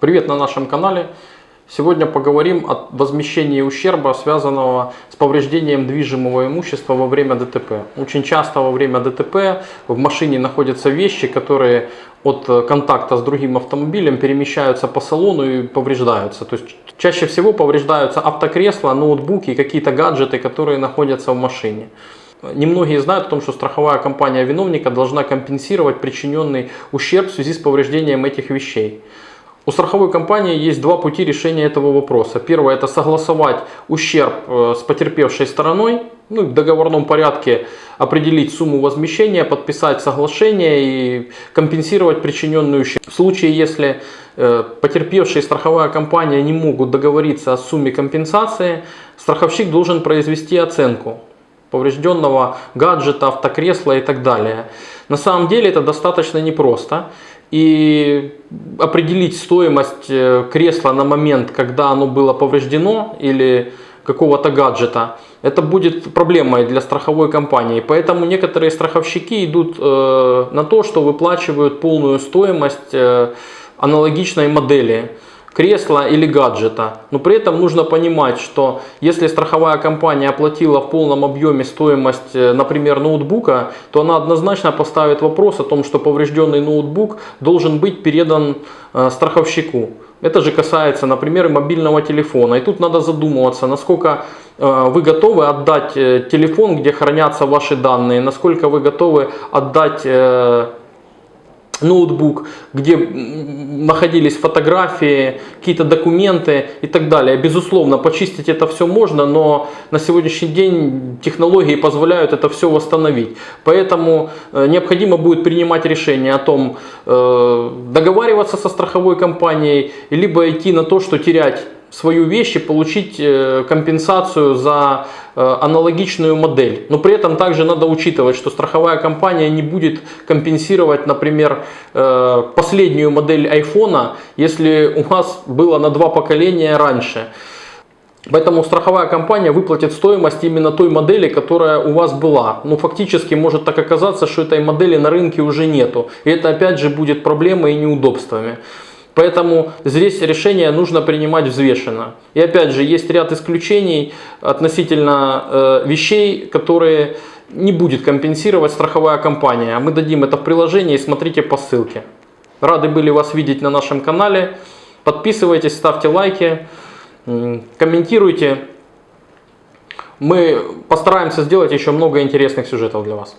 Привет на нашем канале. Сегодня поговорим о возмещении ущерба, связанного с повреждением движимого имущества во время ДТП. Очень часто во время ДТП в машине находятся вещи, которые от контакта с другим автомобилем перемещаются по салону и повреждаются. То есть чаще всего повреждаются автокресла, ноутбуки какие-то гаджеты, которые находятся в машине. Немногие знают о том, что страховая компания виновника должна компенсировать причиненный ущерб в связи с повреждением этих вещей. У страховой компании есть два пути решения этого вопроса. Первое это согласовать ущерб э, с потерпевшей стороной, ну, в договорном порядке определить сумму возмещения, подписать соглашение и компенсировать причиненный ущерб. В случае, если э, потерпевшие страховая компания не могут договориться о сумме компенсации, страховщик должен произвести оценку поврежденного гаджета, автокресла и так далее. На самом деле это достаточно непросто. И определить стоимость э, кресла на момент, когда оно было повреждено или какого-то гаджета, это будет проблемой для страховой компании. Поэтому некоторые страховщики идут э, на то, что выплачивают полную стоимость э, аналогичной модели кресла или гаджета. Но при этом нужно понимать, что если страховая компания оплатила в полном объеме стоимость, э, например, ноутбука, то она однозначно поставит вопрос о том, что поврежденный ноутбук должен быть передан э, страховщику. Это же касается, например, мобильного телефона. И тут надо задумываться, насколько э, вы готовы отдать телефон, где хранятся ваши данные, насколько вы готовы отдать ноутбук, где находились фотографии, какие-то документы и так далее. Безусловно, почистить это все можно, но на сегодняшний день технологии позволяют это все восстановить. Поэтому э, необходимо будет принимать решение о том, э, договариваться со страховой компанией, либо идти на то, что терять свою вещь и получить э, компенсацию за э, аналогичную модель. Но при этом также надо учитывать, что страховая компания не будет компенсировать, например, э, последнюю модель iPhone, если у вас было на два поколения раньше. Поэтому страховая компания выплатит стоимость именно той модели, которая у вас была. Но фактически может так оказаться, что этой модели на рынке уже нету. И это опять же будет проблемой и неудобствами. Поэтому здесь решение нужно принимать взвешенно. И опять же, есть ряд исключений относительно э, вещей, которые не будет компенсировать страховая компания. Мы дадим это в приложении, смотрите по ссылке. Рады были вас видеть на нашем канале. Подписывайтесь, ставьте лайки, комментируйте. Мы постараемся сделать еще много интересных сюжетов для вас.